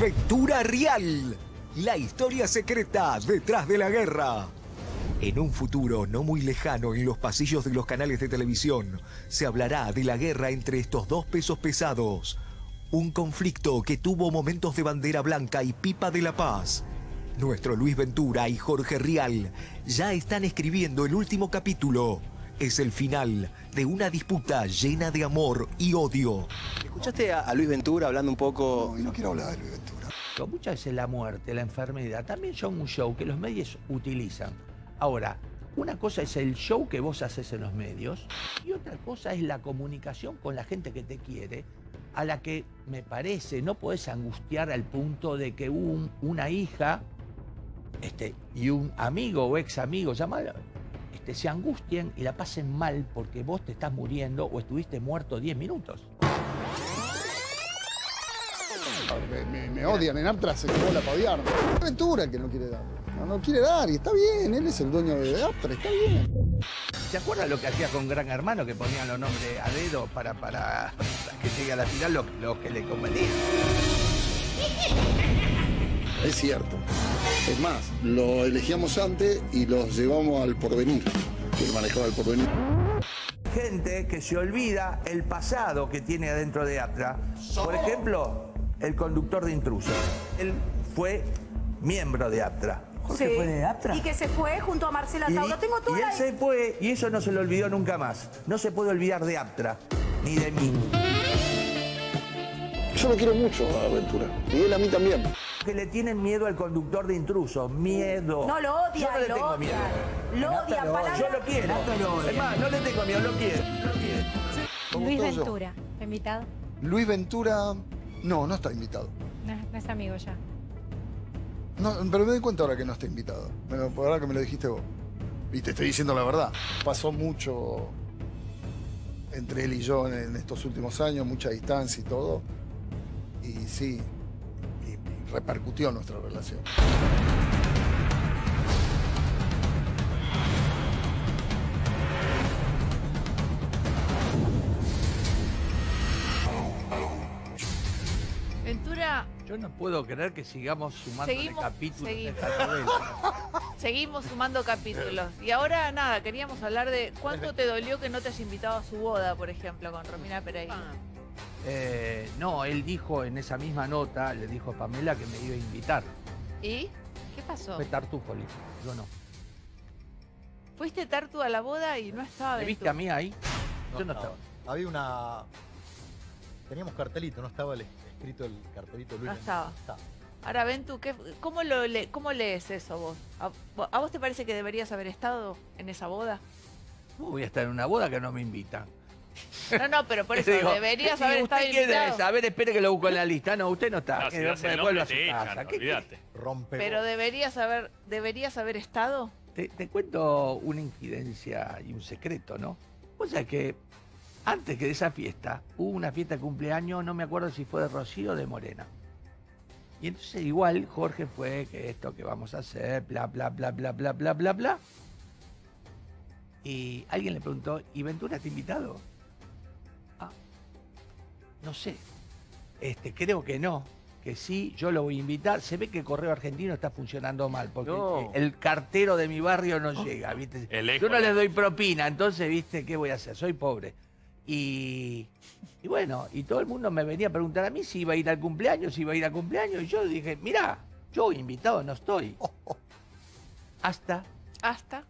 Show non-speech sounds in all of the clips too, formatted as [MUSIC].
Ventura Real, la historia secreta detrás de la guerra. En un futuro no muy lejano en los pasillos de los canales de televisión se hablará de la guerra entre estos dos pesos pesados. Un conflicto que tuvo momentos de bandera blanca y pipa de la paz. Nuestro Luis Ventura y Jorge Rial ya están escribiendo el último capítulo. Es el final de una disputa llena de amor y odio. ¿Escuchaste a, a Luis Ventura hablando un poco? No, y no quiero hablar de Luis Ventura. Muchas veces la muerte, la enfermedad, también son un show que los medios utilizan. Ahora, una cosa es el show que vos haces en los medios y otra cosa es la comunicación con la gente que te quiere, a la que me parece no podés angustiar al punto de que un, una hija este, y un amigo o ex amigo, llámalo, este, se angustien y la pasen mal porque vos te estás muriendo o estuviste muerto 10 minutos. Me, me- me odian, en Aptra se quedó la para odiarme. Es Ventura el que no quiere dar. No, no quiere dar y está bien, él es el dueño de Aptra, está bien. ¿Se acuerdan lo que hacía con Gran Hermano que ponían los nombres a dedo para, para, para que llegue a la final lo, lo que le convenía? Es cierto. Es más, lo elegíamos antes y los llevamos al porvenir. que manejaba el porvenir. Gente que se olvida el pasado que tiene adentro de Atra. Por ejemplo, el conductor de intrusos. Él fue miembro de Aptra. Jorge Sí. fue de Aptra. Y que se fue junto a Marcela Y, Tauro. Tengo toda y él la... se fue y eso no se lo olvidó nunca más. No se puede olvidar de Aptra, ni de mí. Yo lo quiero mucho a Ventura. Y él a mí también. Que le tienen miedo al conductor de intrusos. Miedo. No, lo odia, Yo no le lo tengo odia. miedo. Lo odia, palabra- Yo lo quiero. Es más, no le tengo miedo, lo quiero. Lo quiero. Luis. Ventura, ¿está invitado? Luis Ventura, no, no está invitado. No, no es amigo ya. No, pero me doy cuenta ahora que no está invitado. Bueno, por ahora que me lo dijiste vos. Y te estoy diciendo la verdad. Pasó mucho entre él y yo en estos últimos años, mucha distancia y todo. Y sí, repercutió nuestra relación. Ventura, Yo no puedo creer que sigamos sumando Seguimos- capítulos de seguimos. esta novela. [LAUGHS] seguimos sumando capítulos. Y ahora, nada, queríamos hablar de cuánto te dolió que no te has invitado a su boda, por ejemplo, con Romina Pereira. Eh, no, él dijo en esa misma nota, le dijo a Pamela que me iba a invitar. ¿Y? ¿Qué pasó? Fue Tartufo, le dijo. Yo no. Fuiste Tartu a la boda y no estaba ¿Me viste a mí ahí? No Yo no estaba. estaba. Había una. Teníamos cartelito, no estaba el- escrito el cartelito Luis. No Ventura. estaba. Ahora, Ventu, ¿qué- cómo, lo le- ¿cómo lees eso vos? ¿A, a vos te parece que deberías haber estado en esa boda? ¿Cómo voy a estar en una boda que no me invitan? No, no, pero por [LAUGHS] eso Digo, deberías ¿y haber usted estado quién invitado. ver, espere que lo busco en la lista. No, usted no está. No, si el nombre vuelva a te su echan, casa. ¿Qué- olvídate. Rompe. Pero deberías haber, deberías haber estado. Te, te cuento una infidencia y un secreto, ¿no? O sea que antes que de esa fiesta, hubo una fiesta de cumpleaños, no me acuerdo si fue de Rocío o de Morena. Y entonces igual Jorge fue que esto que vamos a hacer, bla, bla, bla, bla, bla, bla, bla, bla. Y alguien le preguntó, ¿y Ventura te ha invitado? No sé. Este, creo que no. Que sí, yo lo voy a invitar. Se ve que el correo argentino está funcionando mal, porque No. el cartero de mi barrio no llega, Yo no eco, le ¿no? doy propina, entonces, ¿viste? ¿Qué voy a hacer? Soy pobre. Y, y bueno, y todo el mundo me venía a preguntar a mí si iba a ir al cumpleaños, si iba a ir al cumpleaños. Y yo dije, mira, yo invitado no estoy. Hasta Hasta.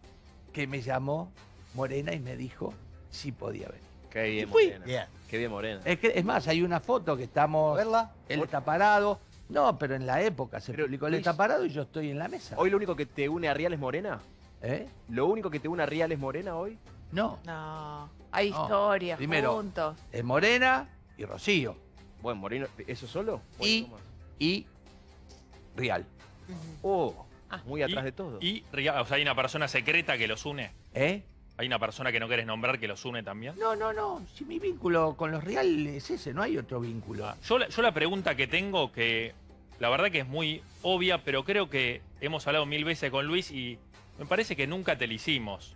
que me llamó Morena y me dijo si podía venir. Qué bien, fui. Morena. Qué bien, Morena. Es, que, es más, hay una foto que estamos... ¿Verla? Él está parado. No, pero en la época se Pero, publicó, él está parado y yo estoy en la mesa. ¿Hoy lo único que te une a Rial es Morena? ¿Eh? ¿Lo único que te une a Rial es Morena hoy? No, No. Hay No. historias Primero. juntos. es Morena y Rocío. Bueno, Moreno, ¿eso solo? ¿O hay Y- y Real. Oh, muy atrás Y- de todo. Y, ria- o sea, hay una persona secreta que los une. ¿Eh? Hay una persona que no querés nombrar que los une también. No, no, no. Si mi vínculo con los Real es ese, no hay otro vínculo. Ah, Yo, la- yo la pregunta que tengo, que la verdad que es muy obvia, pero creo que hemos hablado mil veces con Luis y me parece que nunca te la hicimos.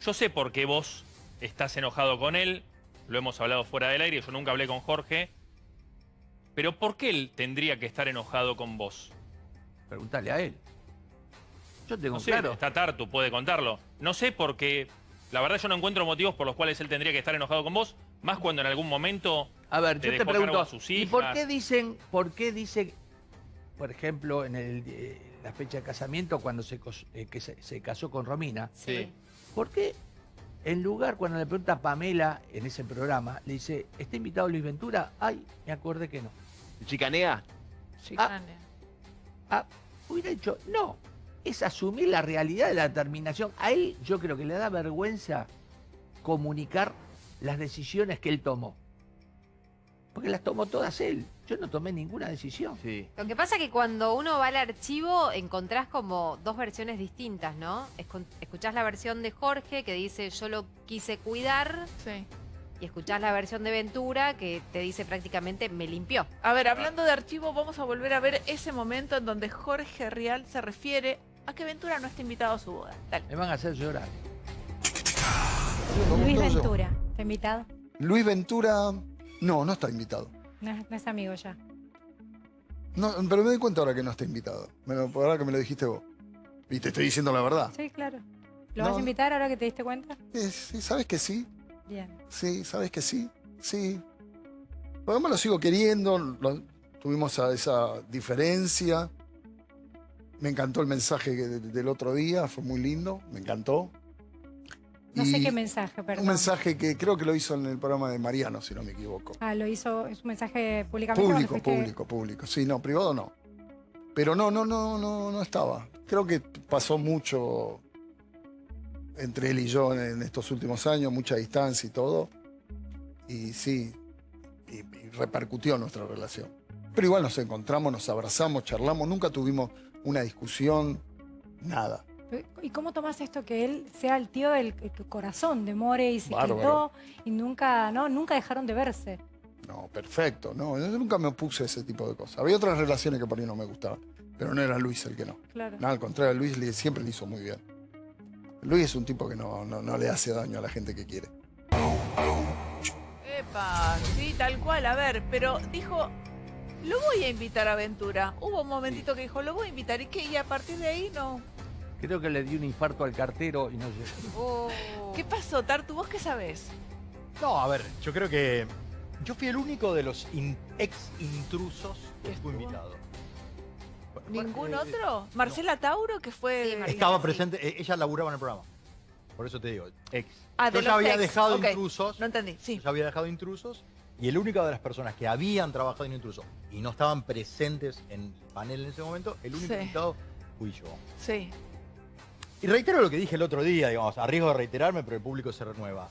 Yo sé por qué vos estás enojado con él, lo hemos hablado fuera del aire, yo nunca hablé con Jorge. Pero ¿por qué él tendría que estar enojado con vos? Preguntale a él. Yo tengo No sé, claro. está Tartu, puede contarlo. No sé porque la verdad yo no encuentro motivos por los cuales él tendría que estar enojado con vos, más cuando en algún momento A ver, te yo te dejó pregunto, a sus ¿y por hijas. qué dicen, por qué dice, por ejemplo, en el, eh, la fecha de casamiento, cuando se, cos- eh, que se, se casó con Romina, Sí. ¿por qué en lugar, cuando le pregunta a Pamela en ese programa, le dice, ¿está invitado Luis Ventura? Ay, me acordé que no. ¿Chicanea? Chicane. Ah, hubiera dicho, no, es asumir la realidad de la determinación. A él yo creo que le da vergüenza comunicar las decisiones que él tomó. Porque las tomó todas él. Yo no tomé ninguna decisión. Sí. Lo que pasa es que cuando uno va al archivo encontrás como dos versiones distintas, ¿no? Escu- Escuchás la versión de Jorge que dice yo lo quise cuidar Sí. y escuchás la versión de Ventura que te dice prácticamente me limpió. A ver, hablando de archivo, vamos a volver a ver ese momento en donde Jorge Rial se refiere a que Ventura no está invitado a su boda. Dale. Me van a hacer llorar. Lo Luis. Ventura, ¿está invitado? Luis Ventura, no, no está invitado. No, es- no es amigo ya. No, pero me doy cuenta ahora que no está invitado. Lo, ahora que me lo dijiste vos. Y te estoy diciendo la verdad. Sí, claro. ¿Lo No, vas a invitar ahora que te diste cuenta? Eh, sí, ¿Sabes que sí? Bien. Sí, ¿sabes que sí? Sí. Por lo menos lo sigo queriendo. lo- tuvimos a esa diferencia. Me encantó el mensaje del otro día. Fue muy lindo. Me encantó. No Y sé qué mensaje, perdón. Un mensaje que creo que lo hizo en el programa de Mariano, si no me equivoco. Ah, lo hizo, es un mensaje públicamente. Público, público, público. Sí, no, privado no. Pero no, no, no, no, no estaba. Creo que pasó mucho entre él y yo en estos últimos años, mucha distancia y todo. Y sí, y, y repercutió nuestra relación. Pero igual nos encontramos, nos abrazamos, charlamos, nunca tuvimos una discusión, nada. ¿Y cómo tomas esto que él sea el tío del el corazón de More y se Bárbaro. quitó y nunca, no, nunca dejaron de verse? No, perfecto, no, yo nunca me opuse a ese tipo de cosas. Había otras relaciones que por ahí no me gustaban, pero no era Luis el que no. Claro. No, al contrario, Luis le- siempre le hizo muy bien. Luis es un tipo que no, no, no le hace daño a la gente que quiere. Epa, sí, tal cual. A ver, pero dijo, lo voy a invitar a Ventura. Hubo un momentito que dijo, lo voy a invitar. ¿Y qué? Y a partir de ahí no. Creo que le dio un infarto al cartero y no llegó. Oh. ¿Qué pasó, Tartu? ¿Vos qué sabés? No, a ver, yo creo que yo fui el único de los in- ex intrusos que estuvo invitado. ¿Ningún Eh, otro? ¿Marcela Tauro, que fue... Sí, Marcela. Estaba sí. presente, eh, ella laburaba en el programa. Por eso te digo. Ex. Ah, yo de ya había ex. dejado intrusos. No entendí, sí. Yo ya había dejado intrusos. Y el único de las personas que habían trabajado en intrusos y no estaban presentes en el panel en ese momento, el único Sí. invitado fui yo. Sí. Y reitero lo que dije el otro día, digamos, a riesgo de reiterarme, pero el público se renueva.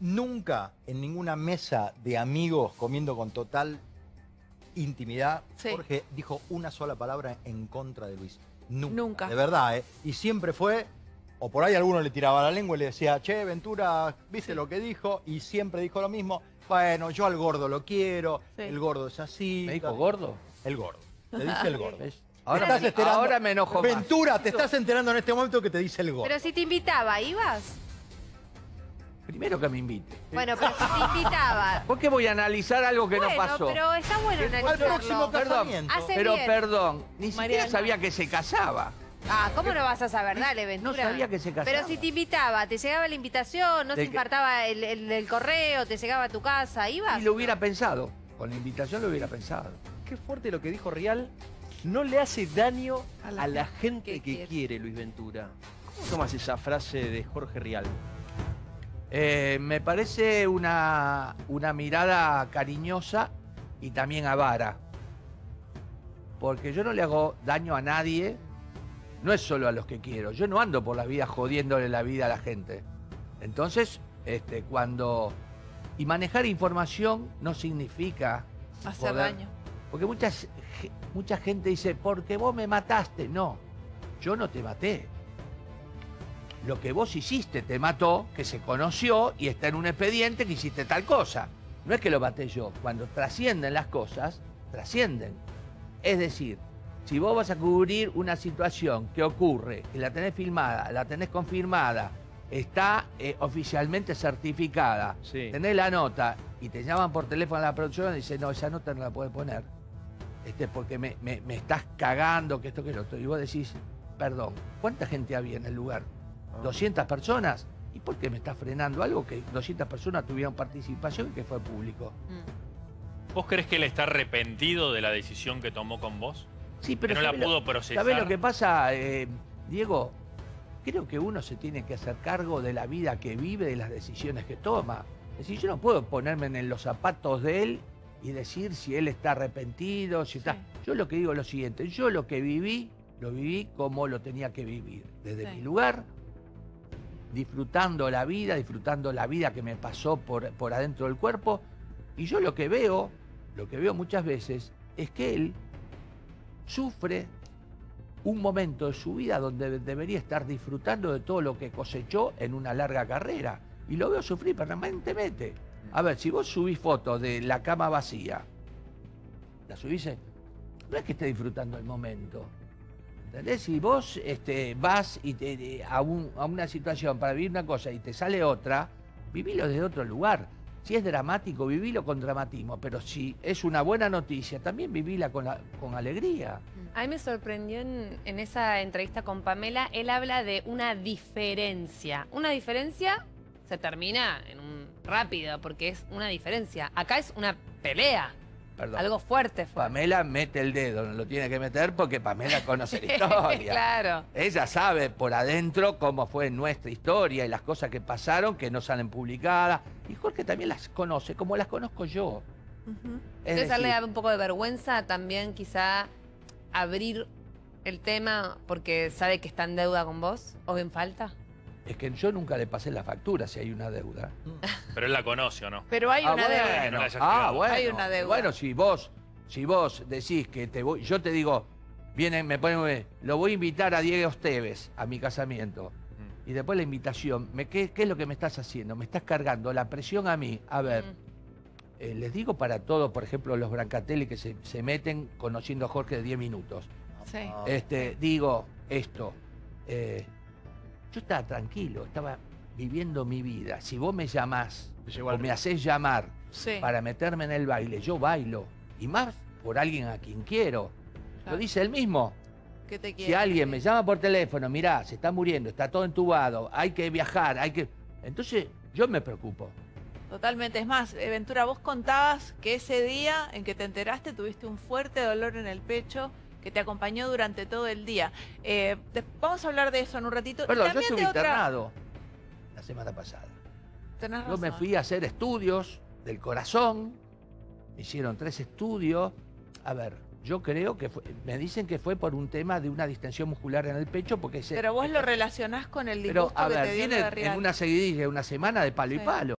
Nunca en ninguna mesa de amigos comiendo con total intimidad, Sí. Jorge dijo una sola palabra en contra de Luis. Nunca. Nunca. De verdad, ¿eh? Y siempre fue, o por ahí alguno le tiraba la lengua y le decía, che, Ventura, ¿viste lo que dijo? Y siempre dijo lo mismo. Bueno, yo al gordo lo quiero, Sí. el gordo es así. ¿Me dijo tal". gordo? El gordo. Te dice el gordo. Ahora, estás enterando- ahora me enojo más. Ventura, te estás enterando en este momento que te dice el gordo. Pero si te invitaba, ¿ibas? Primero que me invite. Bueno, pero si te invitaba. [LAUGHS] ¿Por qué voy a analizar algo que bueno, no pasó? pero está bueno Al analizarlo. próximo Perdón. Hace Pero bien. perdón, ni siquiera sabía que se casaba. Ah, ¿cómo no vas a saber? Dale, No Ventura. sabía que se casaba. Pero si te invitaba, te llegaba la invitación, no ¿De se qué? infartaba el, el- el correo, te llegaba a tu casa, ¿ibas? Y lo hubiera pensado. Con la invitación lo hubiera pensado. Qué fuerte lo que dijo Real. No le hace daño A a la gente gente que que, quiere. quiere. Luis Ventura. ¿Cómo tomas esa frase de Jorge Rial? Eh, me parece una, una mirada cariñosa y también avara. Porque yo no le hago daño a nadie, no es solo a los que quiero. Yo no ando por la vida jodiéndole la vida a la gente. Entonces, este, cuando... Y manejar información no significa... Hacer poder- daño. Porque muchas, mucha gente dice, porque vos me mataste. No, yo no te maté. Lo que vos hiciste te mató, que se conoció y está en un expediente que hiciste tal cosa. No es que lo maté yo. Cuando trascienden las cosas, trascienden. Es decir, si vos vas a cubrir una situación que ocurre, que la tenés filmada, la tenés confirmada, está eh, oficialmente certificada, Sí. tenés la nota y te llaman por teléfono a la producción y dicen, no, esa nota no la puedes poner, este, porque me, me- me estás cagando, que esto, que lo otro. Y vos decís, perdón, ¿cuánta gente había en el lugar? ¿200 personas? ¿Y por qué me estás frenando algo que 200 personas tuvieron participación y que fue público? ¿Vos crees que él está arrepentido de la decisión que tomó con vos? Sí, pero que no la ¿sabés lo- pudo procesar. ¿Sabés lo que pasa, eh, Diego? Creo que uno se tiene que hacer cargo de la vida que vive, de las decisiones que toma. Es decir, yo no puedo ponerme en los zapatos de él y decir si él está arrepentido, si está... Yo lo que digo es lo siguiente, yo lo que viví, lo viví como lo tenía que vivir, desde Sí. mi lugar, disfrutando la vida, disfrutando la vida que me pasó por, por adentro del cuerpo, y yo lo que veo, lo que veo muchas veces, es que él sufre un momento de su vida donde debería estar disfrutando de todo lo que cosechó en una larga carrera. Y lo veo sufrir permanentemente. A ver, si vos subís fotos de la cama vacía, la subís, no es que esté disfrutando el momento. ¿Entendés? Si vos este, vas y te- a, un- a una situación para vivir una cosa y te sale otra, vivilo desde otro lugar. Si es dramático, vivilo con dramatismo. Pero si es una buena noticia, también vivila con, con alegría. A mí me sorprendió en, en esa entrevista con Pamela, él habla de una diferencia. Una diferencia se termina en un rápido, porque es una diferencia. Acá es una pelea. Perdón. Algo fuerte fue. Pamela mete el dedo, no lo tiene que meter porque Pamela conoce la [LAUGHS] historia. claro. Ella sabe por adentro cómo fue nuestra historia y las cosas que pasaron que no salen publicadas. Y Jorge también las conoce, como las conozco yo. Es Entonces a él le da un poco de vergüenza también quizá abrir el tema porque sabe que está en deuda con vos o en falta. Es que yo nunca le pasé la factura si hay una deuda. Pero él la conoce o no. Pero hay Ah, una deuda. no ah, bueno. Hay una deuda. Bueno, si vos, si vos decís que te voy, yo te digo, vienen, me ponen, lo voy a invitar a Diego Esteves a mi casamiento. Mm. Y después la invitación, me, ¿qué, ¿qué es lo que me estás haciendo? Me estás cargando la presión a mí. A ver, eh, les digo para todos, por ejemplo, los Brancatelli que se, se meten conociendo a Jorge de 10 minutos. Sí. Este, digo esto. eh, yo estaba tranquilo, estaba viviendo mi vida. Si vos me llamás o me haces llamar Sí. para meterme en el baile, yo bailo. Y más por alguien a quien quiero. Claro. Lo dice él mismo. ¿Qué te Si quiere? alguien me llama por teléfono, mirá, se está muriendo, está todo entubado, hay que viajar, hay que... Entonces yo me preocupo. Totalmente. Es más, Ventura, vos contabas que ese día en que te enteraste tuviste un fuerte dolor en el pecho que te acompañó durante todo el día. Eh, vamos a hablar de eso en un ratito. Perdón, yo estuve de otra- internado la semana pasada. Tenés Yo me fui a hacer estudios del corazón, me hicieron tres estudios. A ver, yo creo que fue- me dicen que fue por un tema de una distensión muscular en el pecho, porque se, Pero vos lo relacionás con el pero disgusto a que ver, te dio viene la en una seguidilla, una semana de palo y palo.